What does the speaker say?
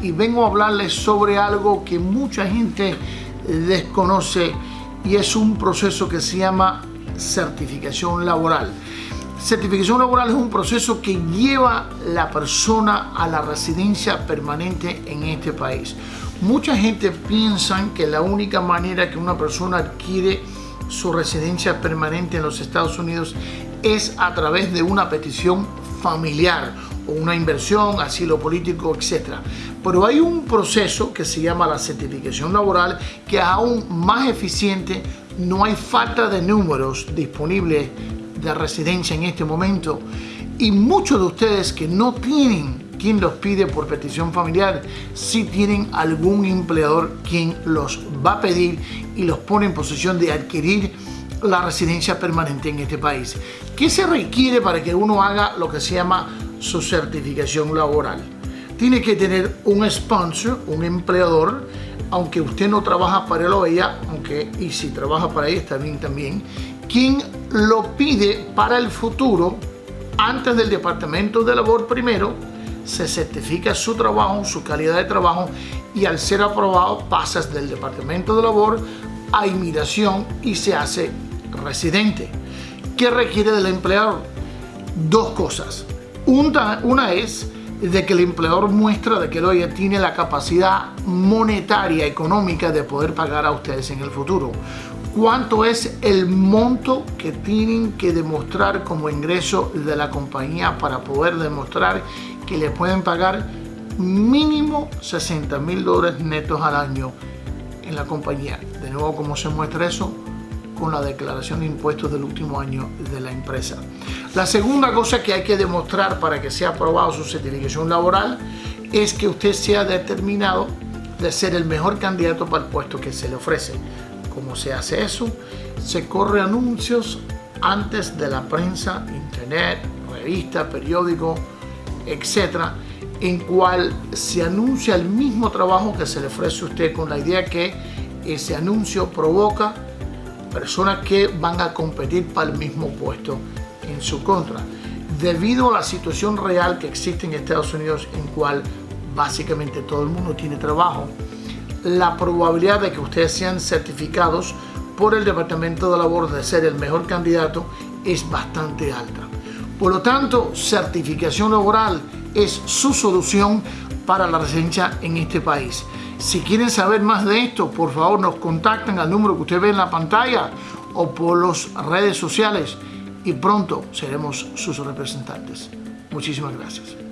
y vengo a hablarles sobre algo que mucha gente desconoce y es un proceso que se llama certificación laboral. Certificación laboral es un proceso que lleva la persona a la residencia permanente en este país. Mucha gente piensa que la única manera que una persona adquiere su residencia permanente en los Estados Unidos es a través de una petición familiar una inversión, asilo político, etc. Pero hay un proceso que se llama la certificación laboral que es aún más eficiente, no hay falta de números disponibles de residencia en este momento y muchos de ustedes que no tienen quien los pide por petición familiar, si tienen algún empleador quien los va a pedir y los pone en posición de adquirir la residencia permanente en este país. ¿Qué se requiere para que uno haga lo que se llama su certificación laboral? Tiene que tener un sponsor, un empleador, aunque usted no trabaja para él o ella, aunque y si trabaja para ella está bien también, quien lo pide para el futuro antes del Departamento de Labor primero, se certifica su trabajo, su calidad de trabajo y al ser aprobado pasas del Departamento de Labor a inmigración y se hace residente. ¿Qué requiere del empleador? Dos cosas. Una, es de que el empleador muestra de que él tiene la capacidad monetaria, económica de poder pagar a ustedes en el futuro. ¿Cuánto es el monto que tienen que demostrar como ingreso de la compañía para poder demostrar que le pueden pagar mínimo 60 mil dólares netos al año en la compañía? De nuevo, ¿cómo se muestra eso? Con la declaración de impuestos del último año de la empresa. La segunda cosa que hay que demostrar para que sea aprobado su certificación laboral es que usted sea determinado de ser el mejor candidato para el puesto que se le ofrece. ¿Cómo se hace eso? Se corre anuncios antes de la prensa, internet, revista, periódico, etcétera, en cual se anuncia el mismo trabajo que se le ofrece a usted con la idea que ese anuncio provoca personas que van a competir para el mismo puesto en su contra. Debido a la situación real que existe en Estados Unidos en cual básicamente todo el mundo tiene trabajo, la probabilidad de que ustedes sean certificados por el Departamento de Labor de ser el mejor candidato es bastante alta. Por lo tanto, certificación laboral es su solución para la residencia en este país. Si quieren saber más de esto, por favor nos contacten al número que usted ve en la pantalla o por las redes sociales y pronto seremos sus representantes. Muchísimas gracias.